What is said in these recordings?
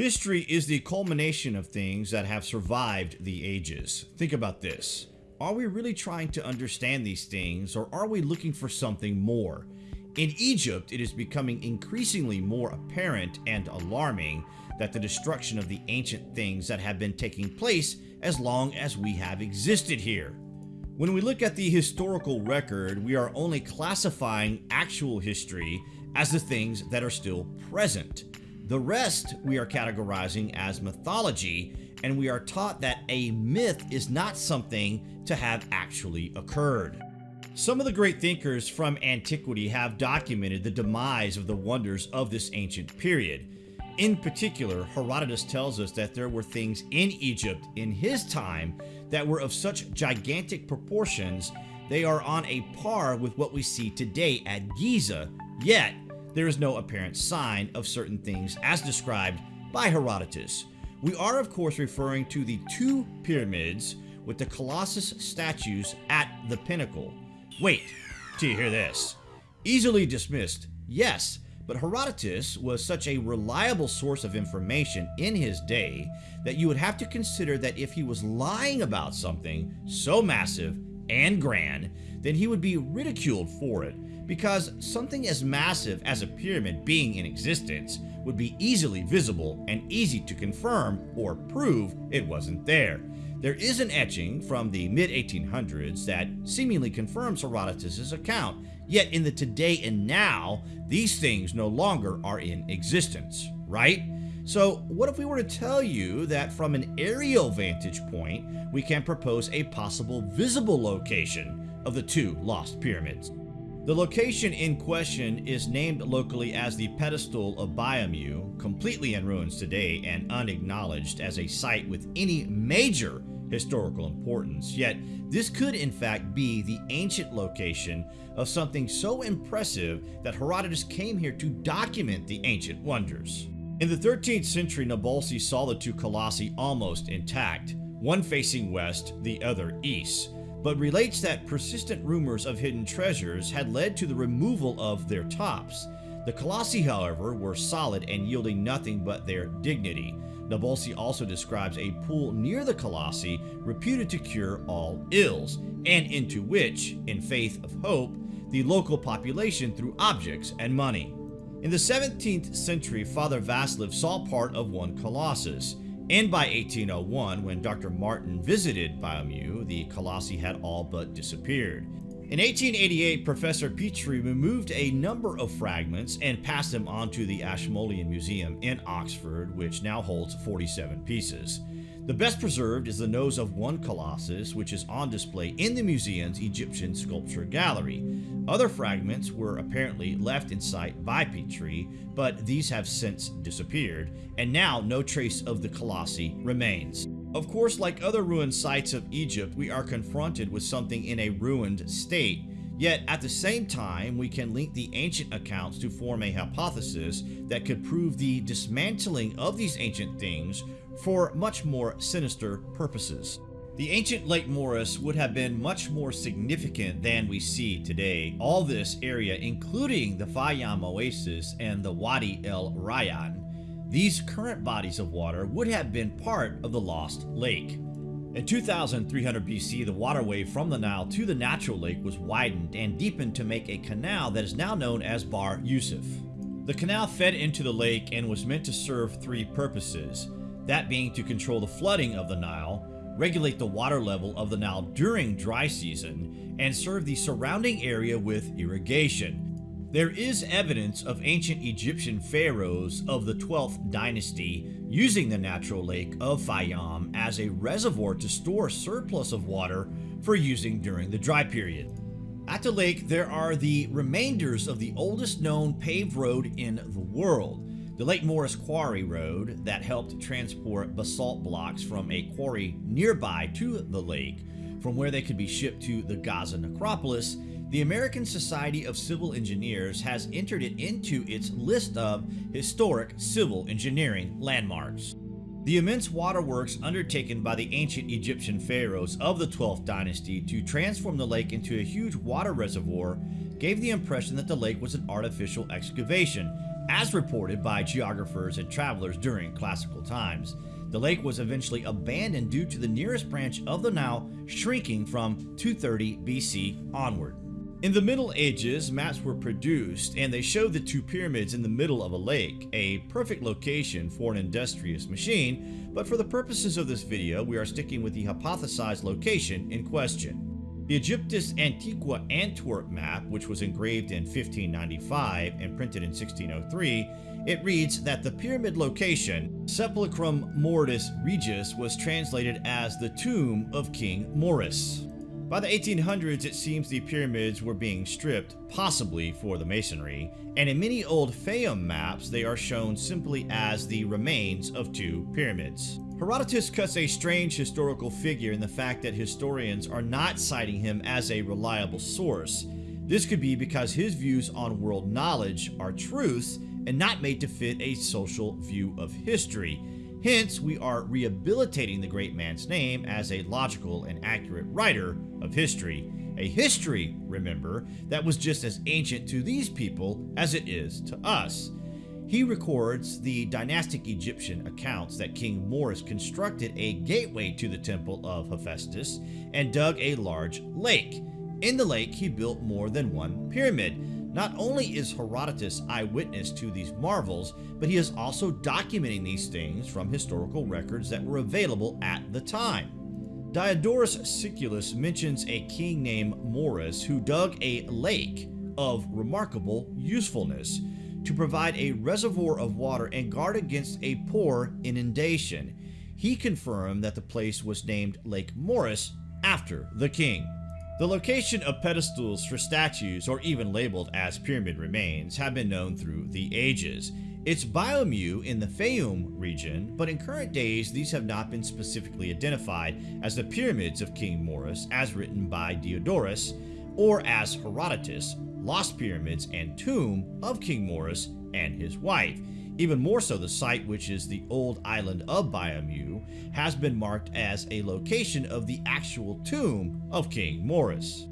History is the culmination of things that have survived the ages. Think about this. Are we really trying to understand these things or are we looking for something more? In Egypt, it is becoming increasingly more apparent and alarming that the destruction of the ancient things that have been taking place as long as we have existed here. When we look at the historical record, we are only classifying actual history as the things that are still present. The rest we are categorizing as mythology, and we are taught that a myth is not something to have actually occurred. Some of the great thinkers from antiquity have documented the demise of the wonders of this ancient period. In particular, Herodotus tells us that there were things in Egypt in his time that were of such gigantic proportions they are on a par with what we see today at Giza, yet there is no apparent sign of certain things as described by Herodotus. We are of course referring to the two pyramids with the Colossus statues at the pinnacle. Wait, till you hear this. Easily dismissed, yes, but Herodotus was such a reliable source of information in his day that you would have to consider that if he was lying about something so massive and grand, then he would be ridiculed for it because something as massive as a pyramid being in existence would be easily visible and easy to confirm or prove it wasn't there. There is an etching from the mid-1800s that seemingly confirms Herodotus' account, yet in the today and now, these things no longer are in existence, right? So what if we were to tell you that from an aerial vantage point, we can propose a possible visible location of the two lost pyramids? The location in question is named locally as the pedestal of Biamu, completely in ruins today and unacknowledged as a site with any major historical importance, yet this could in fact be the ancient location of something so impressive that Herodotus came here to document the ancient wonders. In the 13th century, Nabalsi saw the two colossi almost intact, one facing west, the other east, but relates that persistent rumors of hidden treasures had led to the removal of their tops. The Colossi, however, were solid and yielding nothing but their dignity. Nabalsi also describes a pool near the Colossi reputed to cure all ills, and into which, in faith of hope, the local population threw objects and money. In the 17th century, Father Vasilev saw part of one Colossus, and by 1801, when Dr. Martin visited Biamu, the colossi had all but disappeared. In 1888, Professor Petrie removed a number of fragments and passed them on to the Ashmolean Museum in Oxford, which now holds 47 pieces. The best preserved is the nose of one colossus, which is on display in the museum's Egyptian Sculpture Gallery. Other fragments were apparently left in situ by Petrie, but these have since disappeared, and now no trace of the colossi remains. Of course, like other ruined sites of Egypt, we are confronted with something in a ruined state, Yet, at the same time, we can link the ancient accounts to form a hypothesis that could prove the dismantling of these ancient things for much more sinister purposes. The ancient Lake Moeris would have been much more significant than we see today. All this area, including the Fayum Oasis and the Wadi El Rayyan, these current bodies of water would have been part of the lost lake. In 2300 BC, the waterway from the Nile to the natural lake was widened and deepened to make a canal that is now known as Bahr Yusuf. The canal fed into the lake and was meant to serve three purposes, that being to control the flooding of the Nile, regulate the water level of the Nile during dry season, and serve the surrounding area with irrigation. There is evidence of ancient Egyptian pharaohs of the 12th dynasty using the natural lake of Fayum as a reservoir to store surplus of water for using during the dry period. At the lake, there are the remainders of the oldest known paved road in the world, the Lake Moeris Quarry Road that helped transport basalt blocks from a quarry nearby to the lake, from where they could be shipped to the Giza necropolis the American Society of Civil Engineers has entered it into its list of historic civil engineering landmarks. The immense waterworks undertaken by the ancient Egyptian pharaohs of the 12th dynasty to transform the lake into a huge water reservoir gave the impression that the lake was an artificial excavation, as reported by geographers and travelers during classical times. The lake was eventually abandoned due to the nearest branch of the Nile shrinking from 230 BC onward. In the Middle Ages, maps were produced and they showed the two pyramids in the middle of a lake, a perfect location for an industrious machine, but for the purposes of this video, we are sticking with the hypothesized location in question. The Aegyptus Antiqua Antwerp map, which was engraved in 1595 and printed in 1603, it reads that the pyramid location, Sepulchrum Mortis Regis, was translated as the tomb of King Moeris. By the 1800s, it seems the pyramids were being stripped, possibly for the masonry, and in many old Fayum maps, they are shown simply as the remains of two pyramids. Herodotus cuts a strange historical figure in the fact that historians are not citing him as a reliable source. This could be because his views on world knowledge are truths and not made to fit a social view of history. Hence, we are rehabilitating the great man's name as a logical and accurate writer of history. A history, remember, that was just as ancient to these people as it is to us. He records the dynastic Egyptian accounts that King Moeris constructed a gateway to the temple of Hephaestus and dug a large lake. In the lake, he built more than one pyramid, not only is Herodotus eyewitness to these marvels, but he is also documenting these things from historical records that were available at the time. Diodorus Siculus mentions a king named Moeris who dug a lake of remarkable usefulness to provide a reservoir of water and guard against a poor inundation. He confirmed that the place was named Lake Moeris after the king. The location of pedestals for statues, or even labeled as pyramid remains, have been known through the ages. It's Biomu in the Fayum region, but in current days these have not been specifically identified as the pyramids of King Moeris as written by Diodorus, or as Herodotus, lost pyramids and tomb of King Moeris and his wife. Even more so, the site, which is the old island of Biomu, has been marked as a location of the actual tomb of King Moeris.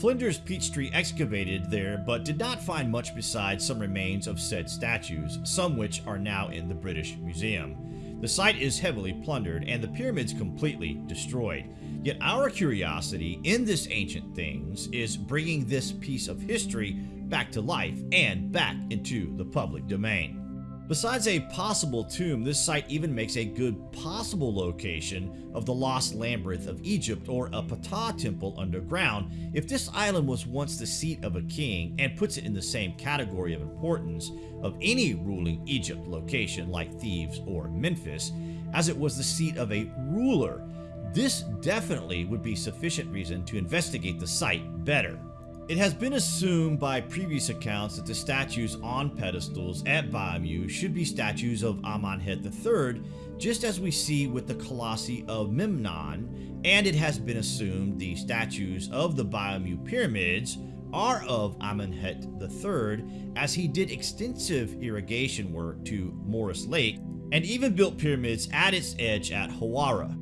Flinders Petrie excavated there but did not find much besides some remains of said statues, some which are now in the British Museum. The site is heavily plundered and the pyramids completely destroyed. Yet our curiosity in this ancient things is bringing this piece of history back to life and back into the public domain. Besides a possible tomb, this site even makes a good possible location of the lost labyrinth of Egypt or a Ptah temple underground if this island was once the seat of a king and puts it in the same category of importance of any ruling Egypt location like Thebes or Memphis as it was the seat of a ruler. This definitely would be sufficient reason to investigate the site better. It has been assumed by previous accounts that the statues on pedestals at Baamu should be statues of Amenhotep III, just as we see with the Colossi of Memnon, and it has been assumed the statues of the Baamu pyramids are of Amenhotep III, as he did extensive irrigation work to Moeris Lake and even built pyramids at its edge at Hawara.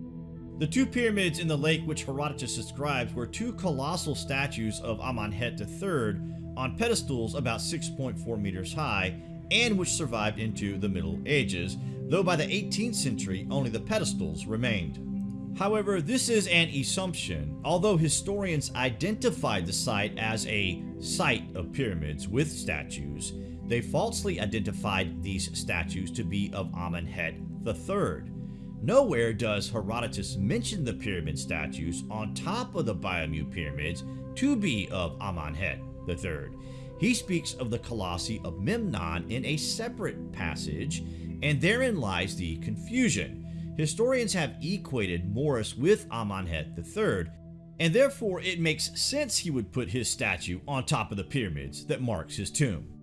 The two pyramids in the lake which Herodotus describes were two colossal statues of Amenhotep III on pedestals about 6.4 meters high and which survived into the Middle Ages, though by the 18th century only the pedestals remained. However, this is an assumption, although historians identified the site as a site of pyramids with statues, they falsely identified these statues to be of Amenhotep III. Nowhere does Herodotus mention the pyramid statues on top of the Biomu pyramids to be of Amenhotep III. He speaks of the Colossi of Memnon in a separate passage, and therein lies the confusion. Historians have equated Moeris with Amenhotep III, and therefore it makes sense he would put his statue on top of the pyramids that marks his tomb.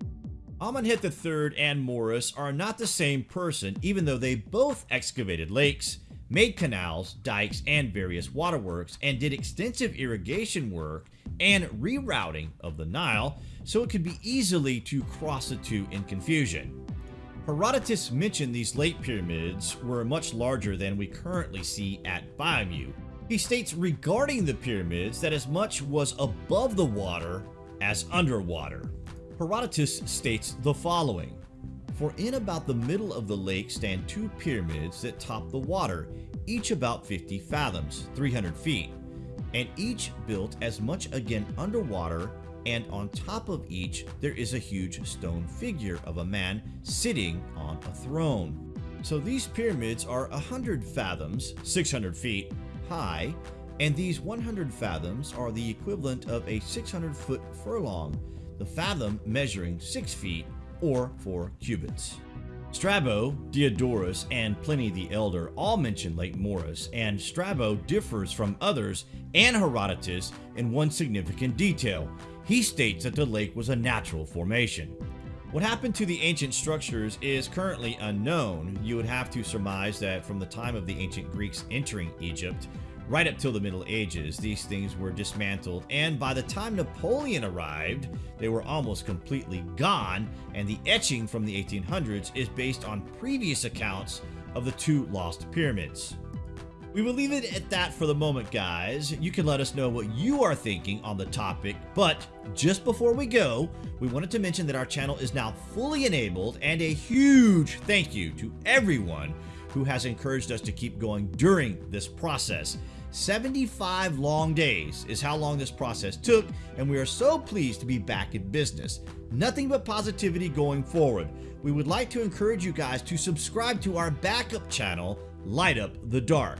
Amenhotep III and Moeris are not the same person even though they both excavated lakes, made canals, dikes, and various waterworks, and did extensive irrigation work and rerouting of the Nile so it could be easily to cross the two in confusion. Herodotus mentioned these late pyramids were much larger than we currently see at Biomu. He states regarding the pyramids that as much was above the water as underwater. Herodotus states the following. For in about the middle of the lake stand two pyramids that top the water, each about 50 fathoms, 300 feet, and each built as much again underwater and on top of each there is a huge stone figure of a man sitting on a throne. So these pyramids are 100 fathoms, 600 feet, high, and these 100 fathoms are the equivalent of a 600 foot furlong, the fathom measuring 6 feet or 4 cubits. Strabo, Diodorus, and Pliny the Elder all mention Lake Moeris, and Strabo differs from others and Herodotus in one significant detail. He states that the lake was a natural formation. What happened to the ancient structures is currently unknown. You would have to surmise that from the time of the ancient Greeks entering Egypt, right up till the Middle Ages, these things were dismantled, and by the time Napoleon arrived, they were almost completely gone, and the etching from the 1800s is based on previous accounts of the two lost pyramids. We will leave it at that for the moment, guys. You can let us know what you are thinking on the topic, but just before we go, we wanted to mention that our channel is now fully enabled, and a huge thank you to everyone who has encouraged us to keep going during this process. 75 long days is how long this process took, and we are so pleased to be back in business. Nothing but positivity going forward. We would like to encourage you guys to subscribe to our backup channel, Light Up the Dark.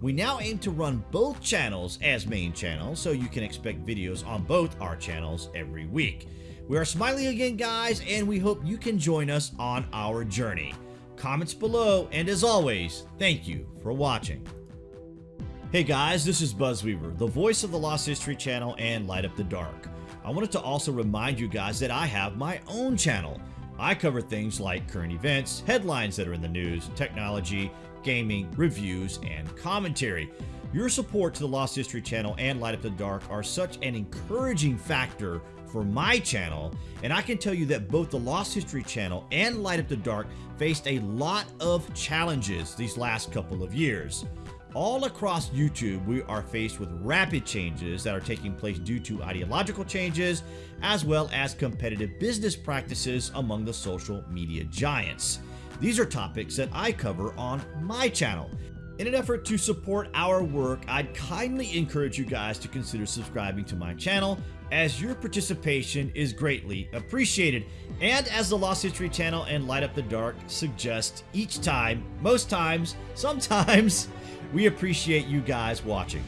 We now aim to run both channels as main channels, so you can expect videos on both our channels every week. We are smiling again, guys, and we hope you can join us on our journey. Comments below, and as always, thank you for watching. Hey guys, this is Buzzweaver, the voice of the Lost History channel and Light Up the Dark. I wanted to also remind you guys that I have my own channel. I cover things like current events, headlines that are in the news, technology, gaming, reviews, and commentary. Your support to the Lost History channel and Light Up the Dark are such an encouraging factor for my channel, and I can tell you that both the Lost History channel and Light Up the Dark faced a lot of challenges these last couple of years. All across YouTube, we are faced with rapid changes that are taking place due to ideological changes, as well as competitive business practices among the social media giants. These are topics that I cover on my channel. In an effort to support our work, I'd kindly encourage you guys to consider subscribing to my channel as your participation is greatly appreciated. And as the Lost History channel and Light Up the Dark suggest each time, most times, sometimes, we appreciate you guys watching.